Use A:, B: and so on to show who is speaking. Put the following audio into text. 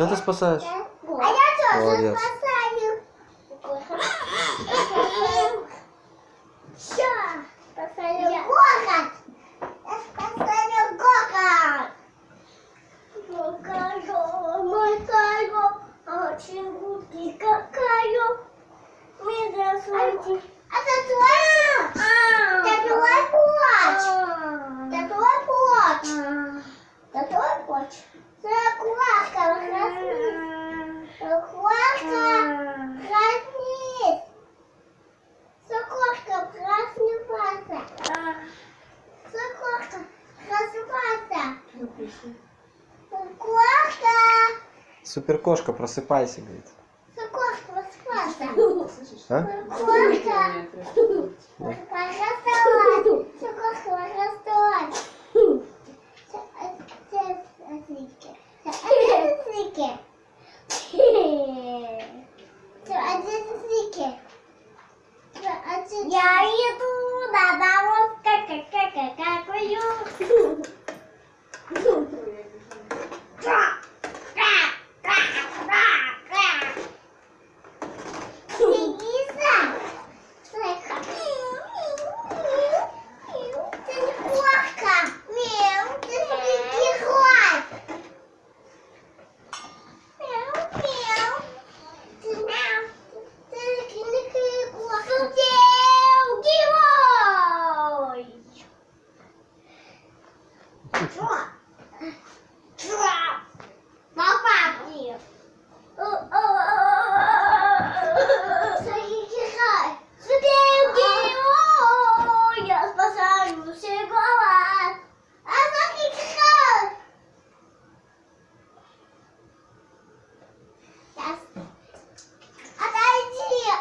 A: Что ты спасаешь?
B: А я тоже
A: Молодец.
B: спасаю. Все. Спасаю город. Я спасаю город. Макаю, макаю, очень гудки какаю. Мы засуньте.
A: Кошка, просыпайся, говорит.
B: закладка, паса.
A: А?
B: Закладка. Пожалуйста, закладка, пожалуйста. Я иду на дорогу, какую. Лиза, Malvadinho. Oh, oh, oh, Isso aí que sai. Fudeu, que olha, os passarinhos chegou lá. Olha só que que sai. A tadinha,